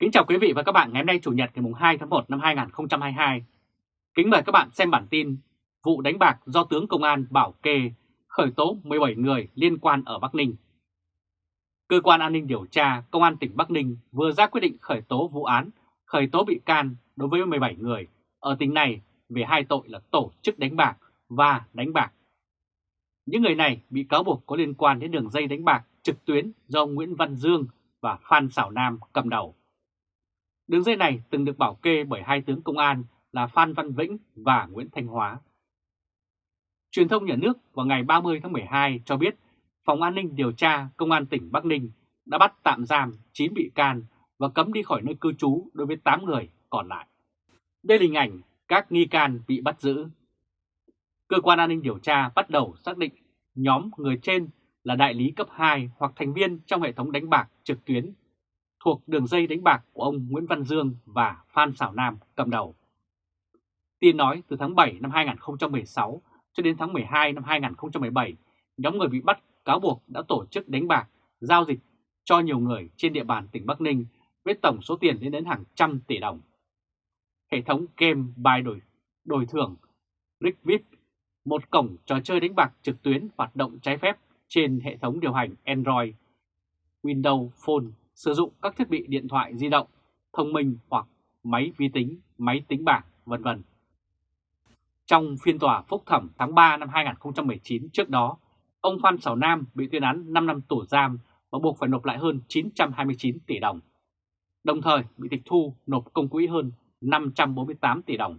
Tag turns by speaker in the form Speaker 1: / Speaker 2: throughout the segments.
Speaker 1: Kính chào quý vị và các bạn ngày hôm nay Chủ nhật ngày 2 tháng 1 năm 2022. Kính mời các bạn xem bản tin vụ đánh bạc do tướng công an bảo kê khởi tố 17 người liên quan ở Bắc Ninh. Cơ quan an ninh điều tra Công an tỉnh Bắc Ninh vừa ra quyết định khởi tố vụ án, khởi tố bị can đối với 17 người ở tỉnh này về hai tội là tổ chức đánh bạc và đánh bạc. Những người này bị cáo buộc có liên quan đến đường dây đánh bạc trực tuyến do Nguyễn Văn Dương và Phan Sảo Nam cầm đầu. Đường dây này từng được bảo kê bởi hai tướng công an là Phan Văn Vĩnh và Nguyễn Thanh Hóa. Truyền thông nhà nước vào ngày 30 tháng 12 cho biết, Phòng An ninh điều tra Công an tỉnh Bắc Ninh đã bắt tạm giam 9 bị can và cấm đi khỏi nơi cư trú đối với 8 người còn lại. Đây là hình ảnh các nghi can bị bắt giữ. Cơ quan an ninh điều tra bắt đầu xác định nhóm người trên là đại lý cấp 2 hoặc thành viên trong hệ thống đánh bạc trực tuyến thuộc đường dây đánh bạc của ông Nguyễn Văn Dương và Phan Xảo Nam cầm đầu. Tin nói từ tháng 7 năm 2016 cho đến tháng 12 năm 2017, nhóm người bị bắt cáo buộc đã tổ chức đánh bạc, giao dịch cho nhiều người trên địa bàn tỉnh Bắc Ninh với tổng số tiền lên đến hàng trăm tỷ đồng. Hệ thống game bài đổi, đổi thưởng Rigvip, một cổng trò chơi đánh bạc trực tuyến hoạt động trái phép trên hệ thống điều hành Android, Windows Phone sử dụng các thiết bị điện thoại di động, thông minh hoặc máy vi tính, máy tính bảng, vân vân. Trong phiên tòa phúc thẩm tháng 3 năm 2019 trước đó, ông Phan Sảo Nam bị tuyên án 5 năm tù giam và buộc phải nộp lại hơn 929 tỷ đồng. Đồng thời bị tịch thu nộp công quỹ hơn 548 tỷ đồng.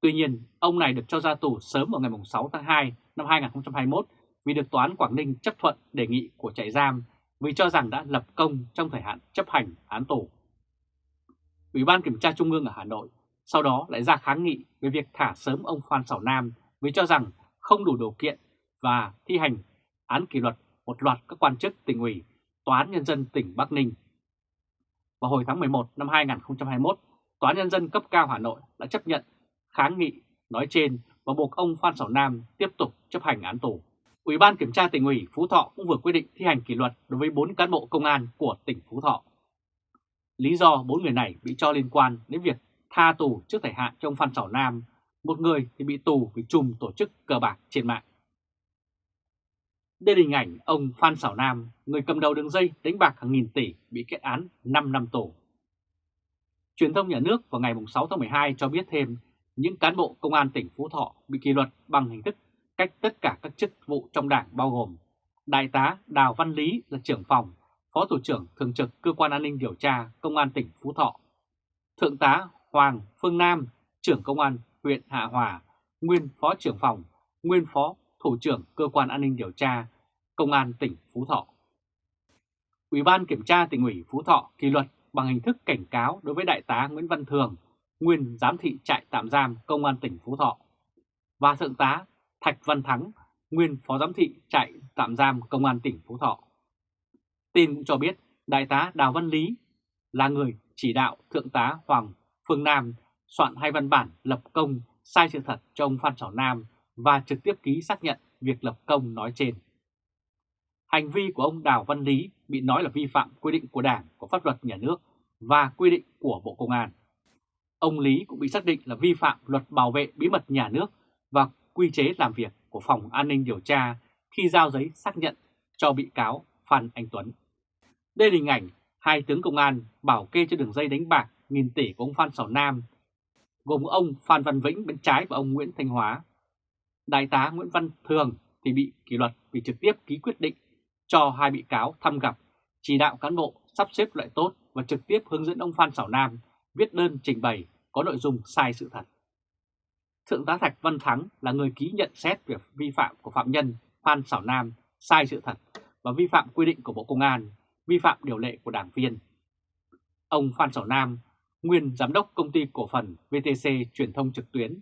Speaker 1: Tuy nhiên, ông này được cho ra tù sớm vào ngày 6 tháng 2 năm 2021 vì được Tòa án Quảng Ninh chấp thuận đề nghị của trại giam vì cho rằng đã lập công trong thời hạn chấp hành án tù. Ủy ban Kiểm tra Trung ương ở Hà Nội sau đó lại ra kháng nghị về việc thả sớm ông Phan Sảo Nam vì cho rằng không đủ điều kiện và thi hành án kỷ luật một loạt các quan chức tỉnh ủy, Tòa án Nhân dân tỉnh Bắc Ninh. Vào hồi tháng 11 năm 2021, Tòa án Nhân dân cấp cao Hà Nội đã chấp nhận kháng nghị nói trên và buộc ông Phan Sảo Nam tiếp tục chấp hành án tù. Ủy ban Kiểm tra tỉnh ủy Phú Thọ cũng vừa quyết định thi hành kỷ luật đối với 4 cán bộ công an của tỉnh Phú Thọ. Lý do 4 người này bị cho liên quan đến việc tha tù trước thời hạn trong Phan Sảo Nam, một người thì bị tù vì chùm tổ chức cờ bạc trên mạng. Đây là hình ảnh ông Phan Sảo Nam, người cầm đầu đường dây đánh bạc hàng nghìn tỷ bị kết án 5 năm tù. Truyền thông nhà nước vào ngày 6 tháng 12 cho biết thêm những cán bộ công an tỉnh Phú Thọ bị kỷ luật bằng hình thức cách tất cả các chức vụ trong đảng bao gồm Đại tá Đào Văn Lý là trưởng phòng, Phó Thủ trưởng Thường trực Cơ quan An ninh Điều tra Công an tỉnh Phú Thọ, Thượng tá Hoàng Phương Nam, trưởng Công an huyện Hạ Hòa, nguyên Phó trưởng phòng, nguyên Phó Thủ trưởng Cơ quan An ninh Điều tra Công an tỉnh Phú Thọ. Ủy ban Kiểm tra tỉnh ủy Phú Thọ kỷ luật bằng hình thức cảnh cáo đối với Đại tá Nguyễn Văn Thường, nguyên giám thị trại tạm giam Công an tỉnh Phú Thọ, và Thượng tá Thạch Văn Thắng, nguyên phó giám thị trại tạm giam Công an tỉnh Phú Thọ. Tin cũng cho biết Đại tá Đào Văn Lý là người chỉ đạo Thượng tá Hoàng Phương Nam soạn hai văn bản lập công sai sự thật cho ông Phan Trọng Nam và trực tiếp ký xác nhận việc lập công nói trên. Hành vi của ông Đào Văn Lý bị nói là vi phạm quy định của Đảng, của pháp luật nhà nước và quy định của Bộ Công an. Ông Lý cũng bị xác định là vi phạm luật bảo vệ bí mật nhà nước và quy chế làm việc của Phòng An ninh Điều tra khi giao giấy xác nhận cho bị cáo Phan Anh Tuấn. Đây là hình ảnh hai tướng công an bảo kê cho đường dây đánh bạc nghìn tỷ của ông Phan Sảo Nam, gồm ông Phan Văn Vĩnh bên trái và ông Nguyễn Thanh Hóa. Đại tá Nguyễn Văn Thường thì bị kỷ luật vì trực tiếp ký quyết định cho hai bị cáo thăm gặp, chỉ đạo cán bộ sắp xếp loại tốt và trực tiếp hướng dẫn ông Phan Sảo Nam viết đơn trình bày có nội dung sai sự thật. Thượng tá Thạch Văn Thắng là người ký nhận xét về vi phạm của phạm nhân Phan Sảo Nam sai sự thật và vi phạm quy định của Bộ Công an, vi phạm điều lệ của đảng viên. Ông Phan Sảo Nam, nguyên giám đốc công ty cổ phần VTC truyền thông trực tuyến,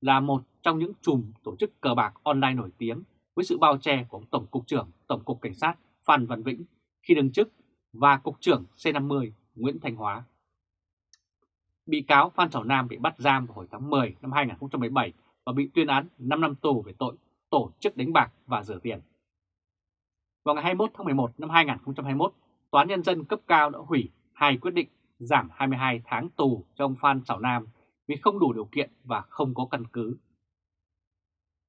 Speaker 1: là một trong những chùm tổ chức cờ bạc online nổi tiếng với sự bao che của ông Tổng cục trưởng Tổng cục Cảnh sát Phan Văn Vĩnh khi đương chức và Cục trưởng C50 Nguyễn Thanh Hóa. Bị cáo Phan Thảo Nam bị bắt giam vào hồi tháng 10 năm 2017 và bị tuyên án 5 năm tù về tội tổ chức đánh bạc và rửa tiền. Vào ngày 21 tháng 11 năm 2021, Tòa án Nhân dân cấp cao đã hủy hai quyết định giảm 22 tháng tù cho ông Phan Sảo Nam vì không đủ điều kiện và không có căn cứ.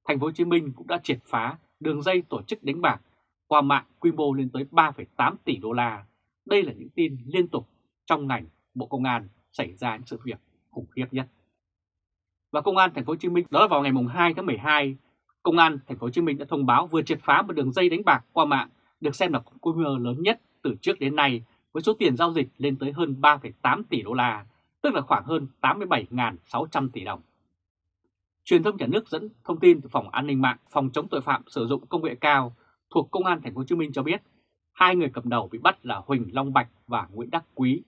Speaker 1: Thành phố Hồ Chí Minh cũng đã triệt phá đường dây tổ chức đánh bạc qua mạng quy mô lên tới 3,8 tỷ đô la. Đây là những tin liên tục trong ngành Bộ Công an xảy ra những sự việc khủng khiếp nhất. Và Công an Thành phố Hồ Chí Minh đó là vào ngày mùng 2 tháng 12, Công an Thành phố Hồ Chí Minh đã thông báo vừa triệt phá một đường dây đánh bạc qua mạng được xem là quy mô lớn nhất từ trước đến nay với số tiền giao dịch lên tới hơn 3,8 tỷ đô la, tức là khoảng hơn 87.600 tỷ đồng. Truyền thông nhà nước dẫn thông tin từ Phòng An ninh mạng, Phòng chống tội phạm sử dụng công nghệ cao thuộc Công an Thành phố Hồ Chí Minh cho biết, hai người cầm đầu bị bắt là Huỳnh Long Bạch và Nguyễn Đắc Quý.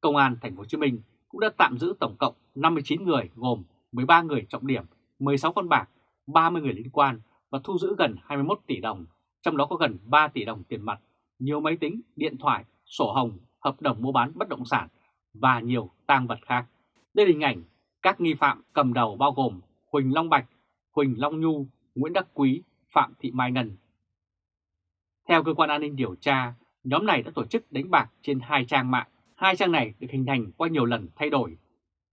Speaker 1: Công an Thành phố Hồ Chí Minh cũng đã tạm giữ tổng cộng 59 người gồm 13 người trọng điểm, 16 con bạc, 30 người liên quan và thu giữ gần 21 tỷ đồng, trong đó có gần 3 tỷ đồng tiền mặt, nhiều máy tính, điện thoại, sổ hồng, hợp đồng mua bán bất động sản và nhiều tang vật khác. Đây là hình ảnh các nghi phạm cầm đầu bao gồm Huỳnh Long Bạch, Huỳnh Long Nhu, Nguyễn Đắc Quý, Phạm Thị Mai Ngân. Theo cơ quan an ninh điều tra, nhóm này đã tổ chức đánh bạc trên hai trang mạng. Hai trang này được hình thành qua nhiều lần thay đổi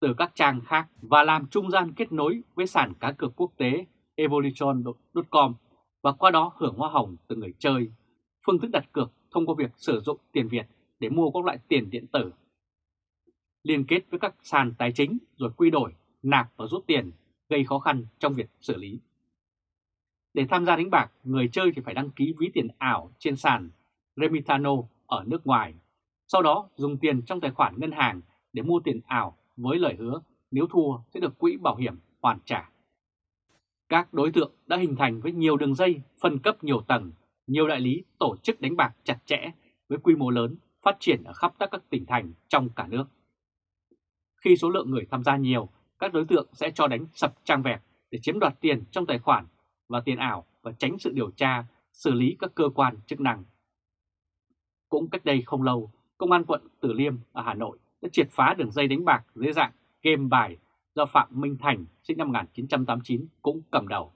Speaker 1: từ các trang khác và làm trung gian kết nối với sàn cá cược quốc tế Evolution.com và qua đó hưởng hoa hồng từ người chơi. Phương thức đặt cược thông qua việc sử dụng tiền Việt để mua các loại tiền điện tử. Liên kết với các sàn tài chính rồi quy đổi, nạp và rút tiền gây khó khăn trong việc xử lý. Để tham gia đánh bạc, người chơi thì phải đăng ký ví tiền ảo trên sàn Remitano ở nước ngoài. Sau đó dùng tiền trong tài khoản ngân hàng để mua tiền ảo với lời hứa nếu thua sẽ được quỹ bảo hiểm hoàn trả. Các đối tượng đã hình thành với nhiều đường dây, phân cấp nhiều tầng, nhiều đại lý tổ chức đánh bạc chặt chẽ với quy mô lớn phát triển ở khắp các tỉnh thành trong cả nước. Khi số lượng người tham gia nhiều, các đối tượng sẽ cho đánh sập trang vẹt để chiếm đoạt tiền trong tài khoản và tiền ảo và tránh sự điều tra, xử lý các cơ quan chức năng. Cũng cách đây không lâu, Công an quận Tử Liêm ở Hà Nội đã triệt phá đường dây đánh bạc dưới dạng game bài do Phạm Minh Thành sinh năm 1989 cũng cầm đầu.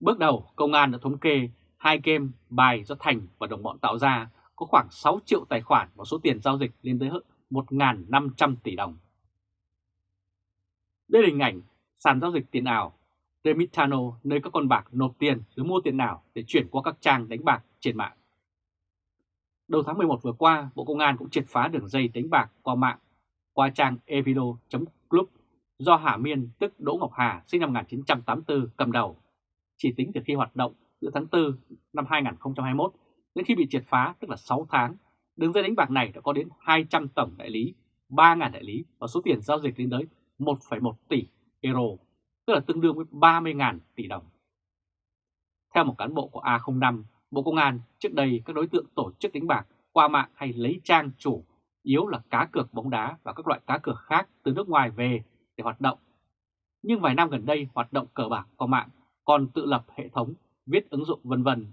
Speaker 1: Bước đầu, công an đã thống kê hai game bài do Thành và đồng bọn tạo ra có khoảng 6 triệu tài khoản và số tiền giao dịch lên tới hơn 1.500 tỷ đồng. Đây là hình ảnh sàn giao dịch tiền ảo Remitano nơi các con bạc nộp tiền rồi mua tiền ảo để chuyển qua các trang đánh bạc trên mạng. Đầu tháng 11 vừa qua, Bộ Công an cũng triệt phá đường dây đánh bạc qua mạng qua trang evido.club do Hà Miên tức Đỗ Ngọc Hà sinh năm 1984 cầm đầu. Chỉ tính từ khi hoạt động giữa tháng 4 năm 2021 đến khi bị triệt phá tức là 6 tháng, đường dây đánh bạc này đã có đến 200 tổng đại lý, 3.000 đại lý và số tiền giao dịch lên tới 1,1 tỷ euro, tức là tương đương với 30.000 tỷ đồng. Theo một cán bộ của A05, Bộ Công an, trước đây các đối tượng tổ chức đánh bạc qua mạng hay lấy trang chủ yếu là cá cược bóng đá và các loại cá cược khác từ nước ngoài về để hoạt động. Nhưng vài năm gần đây hoạt động cờ bạc qua mạng còn tự lập hệ thống, viết ứng dụng vân vân.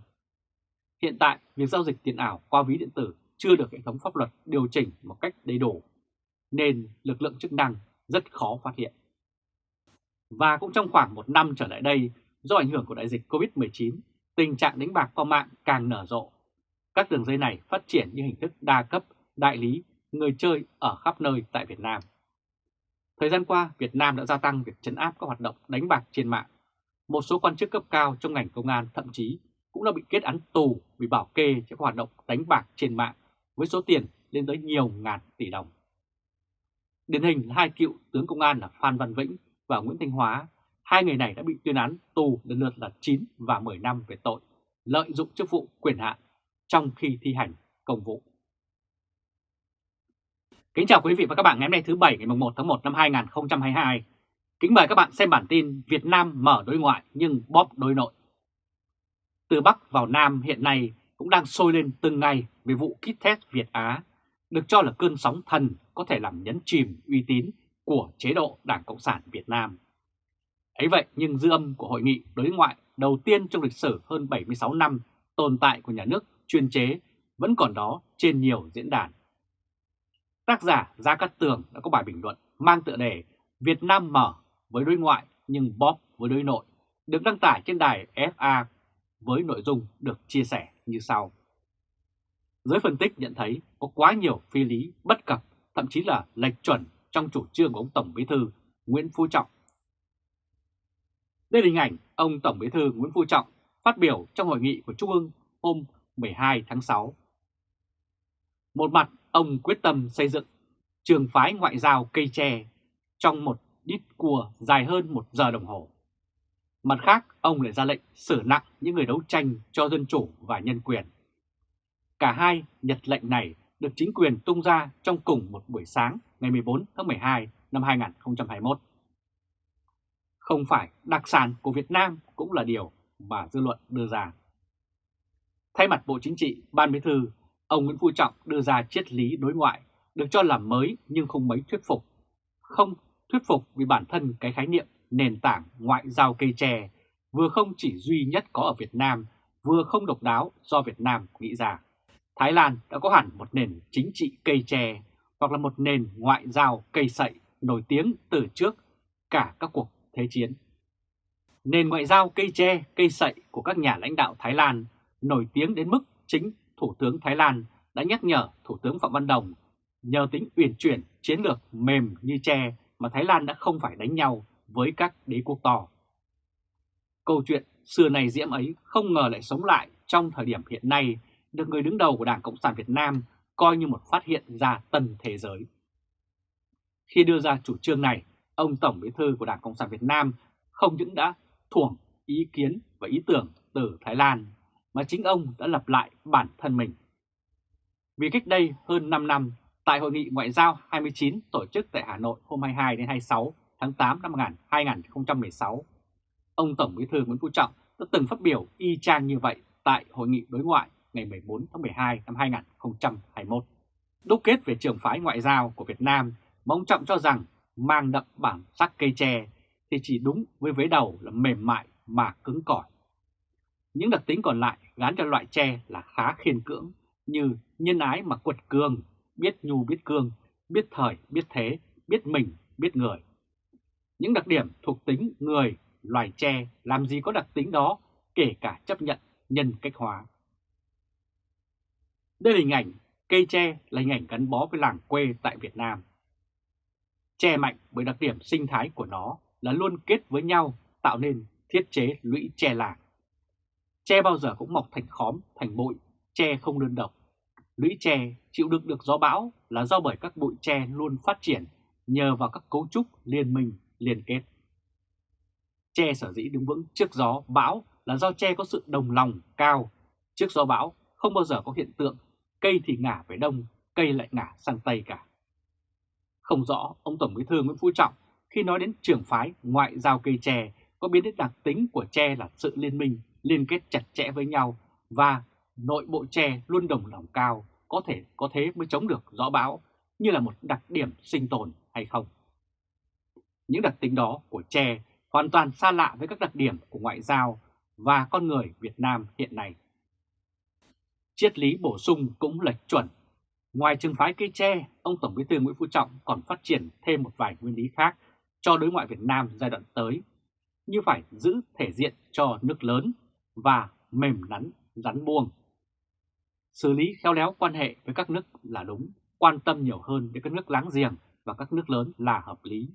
Speaker 1: Hiện tại, việc giao dịch tiền ảo qua ví điện tử chưa được hệ thống pháp luật điều chỉnh một cách đầy đủ, nên lực lượng chức năng rất khó phát hiện. Và cũng trong khoảng một năm trở lại đây, do ảnh hưởng của đại dịch COVID-19, tình trạng đánh bạc qua mạng càng nở rộ. Các đường dây này phát triển như hình thức đa cấp, đại lý, người chơi ở khắp nơi tại Việt Nam. Thời gian qua, Việt Nam đã gia tăng việc chấn áp các hoạt động đánh bạc trên mạng. Một số quan chức cấp cao trong ngành công an thậm chí cũng đã bị kết án tù vì bảo kê cho các hoạt động đánh bạc trên mạng với số tiền lên tới nhiều ngàn tỷ đồng. Điển hình là hai cựu tướng công an là Phan Văn Vĩnh và Nguyễn Thanh Hóa Hai người này đã bị tuyên án tù lần lượt là 9 và 10 năm về tội lợi dụng chức vụ quyền hạn trong khi thi hành công vụ. Kính chào quý vị và các bạn ngày hôm nay thứ Bảy ngày 1 tháng 1 năm 2022. Kính mời các bạn xem bản tin Việt Nam mở đối ngoại nhưng bóp đối nội. Từ Bắc vào Nam hiện nay cũng đang sôi lên từng ngày về vụ kit test Việt Á, được cho là cơn sóng thần có thể làm nhấn chìm uy tín của chế độ Đảng Cộng sản Việt Nam. Ấy vậy nhưng dư âm của hội nghị đối ngoại đầu tiên trong lịch sử hơn 76 năm tồn tại của nhà nước chuyên chế vẫn còn đó trên nhiều diễn đàn. Tác giả Gia Cát Tường đã có bài bình luận mang tựa đề Việt Nam mở với đối ngoại nhưng bóp với đối nội, được đăng tải trên đài FA với nội dung được chia sẻ như sau. Giới phân tích nhận thấy có quá nhiều phi lý, bất cập, thậm chí là lệch chuẩn trong chủ trương của ông Tổng Bí thư Nguyễn Phú Trọng. Đây là hình ảnh ông Tổng Bí thư Nguyễn Phú Trọng phát biểu trong hội nghị của Trung ương hôm 12 tháng 6. Một mặt, ông quyết tâm xây dựng trường phái ngoại giao cây tre trong một đít cua dài hơn một giờ đồng hồ. Mặt khác, ông lại ra lệnh xử nặng những người đấu tranh cho dân chủ và nhân quyền. Cả hai nhật lệnh này được chính quyền tung ra trong cùng một buổi sáng ngày 14 tháng 12 năm 2021. Không phải đặc sản của Việt Nam cũng là điều mà dư luận đưa ra. Thay mặt Bộ Chính trị, Ban Bí thư, ông Nguyễn Phú Trọng đưa ra triết lý đối ngoại được cho là mới nhưng không mấy thuyết phục. Không thuyết phục vì bản thân cái khái niệm nền tảng ngoại giao cây tre vừa không chỉ duy nhất có ở Việt Nam, vừa không độc đáo do Việt Nam nghĩ ra. Thái Lan đã có hẳn một nền chính trị cây tre hoặc là một nền ngoại giao cây sậy nổi tiếng từ trước cả các cuộc thế chiến. Nền ngoại giao cây tre, cây sậy của các nhà lãnh đạo Thái Lan nổi tiếng đến mức chính Thủ tướng Thái Lan đã nhắc nhở Thủ tướng Phạm Văn Đồng nhờ tính uyển chuyển chiến lược mềm như tre mà Thái Lan đã không phải đánh nhau với các đế quốc to. Câu chuyện xưa này diễm ấy không ngờ lại sống lại trong thời điểm hiện nay được người đứng đầu của Đảng Cộng sản Việt Nam coi như một phát hiện ra tần thế giới. Khi đưa ra chủ trương này, ông Tổng Bí thư của Đảng Cộng sản Việt Nam không những đã thuồng ý kiến và ý tưởng từ Thái Lan, mà chính ông đã lập lại bản thân mình. Vì cách đây hơn 5 năm, tại Hội nghị Ngoại giao 29 tổ chức tại Hà Nội hôm 22 đến 26 tháng 8 năm 2016, ông Tổng Bí thư Nguyễn Phú Trọng đã từng phát biểu y chang như vậy tại Hội nghị đối ngoại ngày 14 tháng 12 năm 2021. Đúc kết về trường phái ngoại giao của Việt Nam mà ông Trọng cho rằng mang đậm bản sắc cây tre thì chỉ đúng với vế đầu là mềm mại mà cứng cỏi. Những đặc tính còn lại gán cho loại tre là khá khiên cưỡng như nhân ái mà quật cường, biết nhu biết cương, biết thời biết thế, biết mình biết người. Những đặc điểm thuộc tính người, loài tre làm gì có đặc tính đó kể cả chấp nhận nhân cách hóa. Đây là hình ảnh cây tre là hình ảnh gắn bó với làng quê tại Việt Nam che mạnh bởi đặc điểm sinh thái của nó là luôn kết với nhau tạo nên thiết chế lũy che làng. che bao giờ cũng mọc thành khóm, thành bụi, che không đơn độc. Lũy che chịu đựng được gió bão là do bởi các bụi che luôn phát triển nhờ vào các cấu trúc liên minh liên kết. che sở dĩ đứng vững trước gió bão là do che có sự đồng lòng cao. Trước gió bão không bao giờ có hiện tượng cây thì ngả về đông, cây lại ngả sang tây cả. Không rõ ông Tổng Bí thư Nguyễn Phú Trọng khi nói đến trường phái ngoại giao cây tre có biến đến đặc tính của tre là sự liên minh, liên kết chặt chẽ với nhau và nội bộ tre luôn đồng lòng cao, có thể có thế mới chống được gió bão như là một đặc điểm sinh tồn hay không. Những đặc tính đó của tre hoàn toàn xa lạ với các đặc điểm của ngoại giao và con người Việt Nam hiện nay. Triết lý bổ sung cũng lệch chuẩn. Ngoài trường phái cây tre, ông Tổng Bí thư Nguyễn Phú Trọng còn phát triển thêm một vài nguyên lý khác cho đối ngoại Việt Nam giai đoạn tới, như phải giữ thể diện cho nước lớn và mềm nắn rắn buông. Xử lý khéo léo quan hệ với các nước là đúng, quan tâm nhiều hơn đến các nước láng giềng và các nước lớn là hợp lý.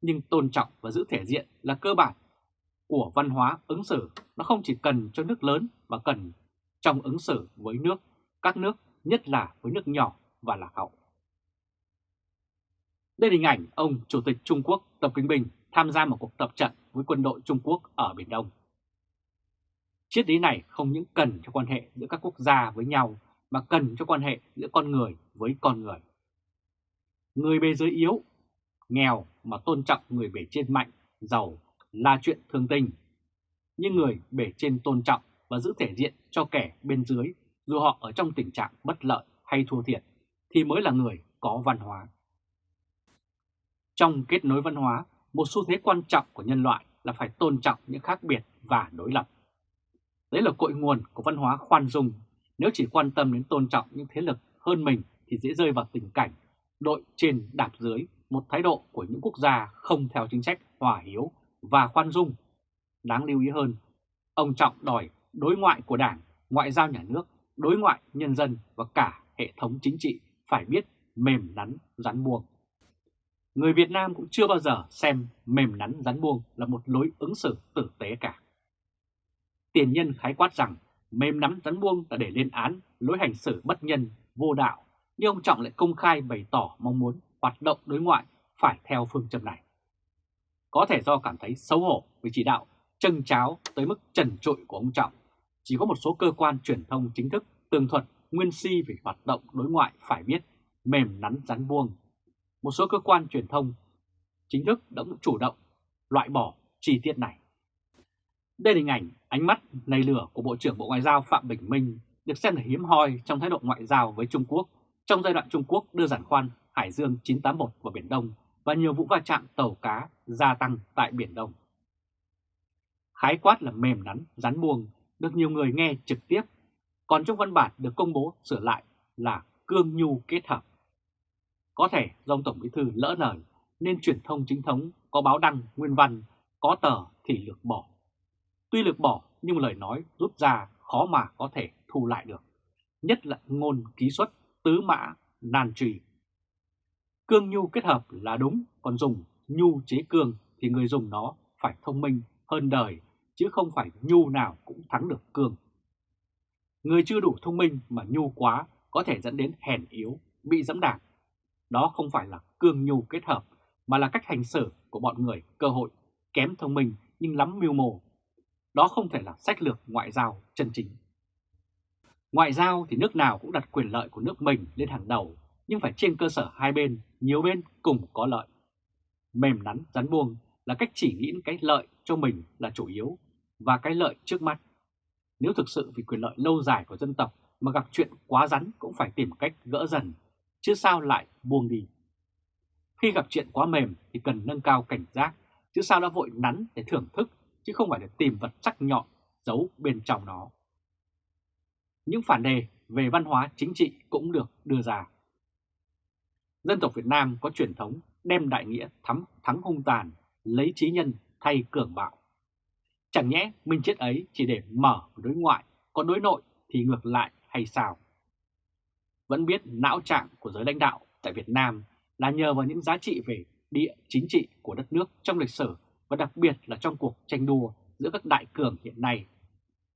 Speaker 1: Nhưng tôn trọng và giữ thể diện là cơ bản của văn hóa ứng xử, nó không chỉ cần cho nước lớn mà cần trong ứng xử với nước, các nước, nhất là với nước nhỏ và lạc hậu. Đây là hình ảnh ông Chủ tịch Trung Quốc Tập Kinh Bình tham gia một cuộc tập trận với quân đội Trung Quốc ở Biển Đông. Triết lý này không những cần cho quan hệ giữa các quốc gia với nhau mà cần cho quan hệ giữa con người với con người. Người bề dưới yếu, nghèo mà tôn trọng người bề trên mạnh, giàu là chuyện thường tình. Nhưng người bề trên tôn trọng và giữ thể diện cho kẻ bên dưới dù họ ở trong tình trạng bất lợi hay thua thiệt thì mới là người có văn hóa. Trong kết nối văn hóa, một xu thế quan trọng của nhân loại là phải tôn trọng những khác biệt và đối lập. Đấy là cội nguồn của văn hóa khoan dung. Nếu chỉ quan tâm đến tôn trọng những thế lực hơn mình thì dễ rơi vào tình cảnh đội trên đạp dưới, một thái độ của những quốc gia không theo chính sách hòa hiếu và khoan dung. Đáng lưu ý hơn, ông Trọng đòi đối ngoại của Đảng, ngoại giao nhà nước đối ngoại nhân dân và cả hệ thống chính trị phải biết mềm nắn rắn buông. Người Việt Nam cũng chưa bao giờ xem mềm nắn rắn buông là một lối ứng xử tử tế cả. Tiền nhân khái quát rằng mềm nắn rắn buông là để lên án lối hành xử bất nhân, vô đạo, nhưng ông Trọng lại công khai bày tỏ mong muốn hoạt động đối ngoại phải theo phương châm này. Có thể do cảm thấy xấu hổ với chỉ đạo chân cháo tới mức trần trụi của ông Trọng, chỉ có một số cơ quan truyền thông chính thức tường thuật nguyên si về hoạt động đối ngoại phải biết mềm nắn rắn vuông. Một số cơ quan truyền thông chính thức đã chủ động loại bỏ chi tiết này. Đây là hình ảnh ánh mắt nầy lửa của Bộ trưởng Bộ Ngoại giao Phạm Bình Minh được xem là hiếm hoi trong thái độ ngoại giao với Trung Quốc trong giai đoạn Trung Quốc đưa giàn khoan Hải Dương 981 vào Biển Đông và nhiều vụ va chạm tàu cá gia tăng tại Biển Đông. Khái quát là mềm nắn, rắn buông được nhiều người nghe trực tiếp, còn trong văn bản được công bố sửa lại là cương nhu kết hợp. Có thể do Tổng Bí Thư lỡ lời nên truyền thông chính thống có báo đăng nguyên văn, có tờ thì lược bỏ. Tuy lược bỏ nhưng lời nói rút ra khó mà có thể thu lại được, nhất là ngôn ký xuất tứ mã nan trì. Cương nhu kết hợp là đúng, còn dùng nhu chế cương thì người dùng nó phải thông minh hơn đời, chứ không phải nhu nào cũng thắng được cương. Người chưa đủ thông minh mà nhu quá có thể dẫn đến hèn yếu, bị dẫm đạp. Đó không phải là cương nhu kết hợp, mà là cách hành xử của bọn người cơ hội kém thông minh nhưng lắm mưu mô. Đó không thể là sách lược ngoại giao chân chính. Ngoại giao thì nước nào cũng đặt quyền lợi của nước mình lên hàng đầu, nhưng phải trên cơ sở hai bên, nhiều bên cùng có lợi. Mềm nắn, rắn buông là cách chỉ nghĩ cái lợi cho mình là chủ yếu và cái lợi trước mắt. Nếu thực sự vì quyền lợi lâu dài của dân tộc mà gặp chuyện quá rắn cũng phải tìm cách gỡ dần, chứ sao lại buông đi. Khi gặp chuyện quá mềm thì cần nâng cao cảnh giác, chứ sao đã vội nắn để thưởng thức, chứ không phải để tìm vật sắc nhọn giấu bên trong nó. Những phản đề về văn hóa chính trị cũng được đưa ra. Dân tộc Việt Nam có truyền thống đem đại nghĩa thắm thắng hung tàn, lấy trí nhân thay cường bạo. Chẳng nhẽ minh chết ấy chỉ để mở đối ngoại, còn đối nội thì ngược lại hay sao? Vẫn biết não trạng của giới lãnh đạo tại Việt Nam là nhờ vào những giá trị về địa chính trị của đất nước trong lịch sử và đặc biệt là trong cuộc tranh đua giữa các đại cường hiện nay.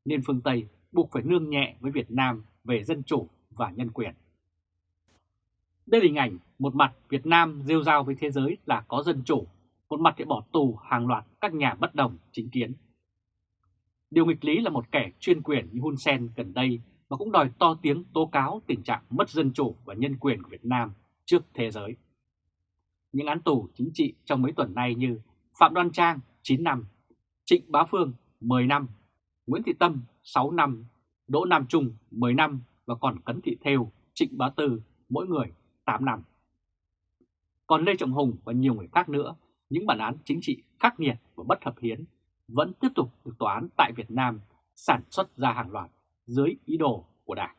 Speaker 1: Nên phương Tây buộc phải nương nhẹ với Việt Nam về dân chủ và nhân quyền. Đây là hình ảnh một mặt Việt Nam rêu rao với thế giới là có dân chủ, một mặt thì bỏ tù hàng loạt các nhà bất đồng chính kiến. Điều nghịch lý là một kẻ chuyên quyền như Hun Sen gần đây mà cũng đòi to tiếng tố cáo tình trạng mất dân chủ và nhân quyền của Việt Nam trước thế giới. Những án tù chính trị trong mấy tuần nay như Phạm Đoan Trang 9 năm, Trịnh Bá Phương 10 năm, Nguyễn Thị Tâm 6 năm, Đỗ Nam Trung 10 năm và còn Cấn Thị Thêu, Trịnh Bá Tư mỗi người 8 năm. Còn Lê Trọng Hùng và nhiều người khác nữa, những bản án chính trị khắc nghiệt và bất hợp hiến vẫn tiếp tục được tòa án tại Việt Nam sản xuất ra hàng loạt dưới ý đồ của Đảng.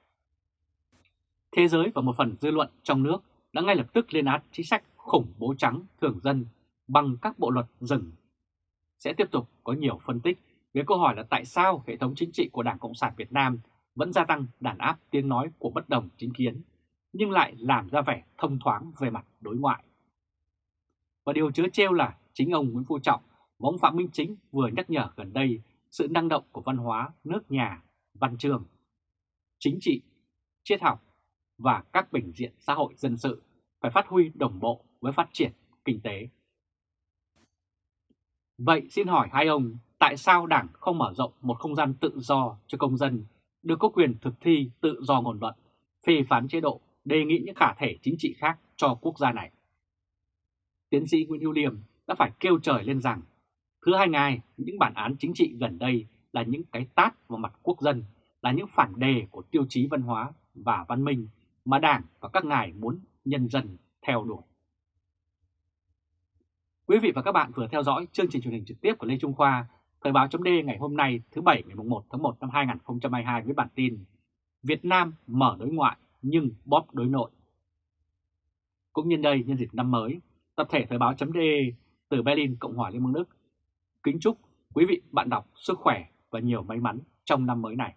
Speaker 1: Thế giới và một phần dư luận trong nước đã ngay lập tức lên án chính sách khủng bố trắng thường dân bằng các bộ luật rừng. Sẽ tiếp tục có nhiều phân tích về câu hỏi là tại sao hệ thống chính trị của Đảng Cộng sản Việt Nam vẫn gia tăng đàn áp tiếng nói của bất đồng chính kiến, nhưng lại làm ra vẻ thông thoáng về mặt đối ngoại. Và điều chứa trêu là chính ông Nguyễn Phú Trọng và ông Phạm Minh Chính vừa nhắc nhở gần đây sự năng động của văn hóa nước nhà, văn trường, chính trị, triết học và các bình diện xã hội dân sự phải phát huy đồng bộ với phát triển kinh tế. Vậy xin hỏi hai ông, tại sao Đảng không mở rộng một không gian tự do cho công dân được có quyền thực thi tự do ngôn luận, phê phán chế độ, đề nghị những khả thể chính trị khác cho quốc gia này? Tiến sĩ Nguyễn Hữu Liêm đã phải kêu trời lên rằng thứ hai ngài, những bản án chính trị gần đây là những cái tát vào mặt quốc dân, là những phản đề của tiêu chí văn hóa và văn minh mà Đảng và các ngài muốn nhân dân theo đuổi. Quý vị và các bạn vừa theo dõi chương trình truyền hình trực tiếp của Lê Trung Khoa, Thời báo chấm ngày hôm nay thứ Bảy ngày 1 tháng 1 năm 2022 với bản tin Việt Nam mở đối ngoại nhưng bóp đối nội. Cũng nhân đây nhân dịp năm mới, tập thể Thời báo chấm từ Berlin, Cộng hòa Liên bang Đức kính chúc quý vị, bạn đọc sức khỏe và nhiều may mắn trong năm mới này.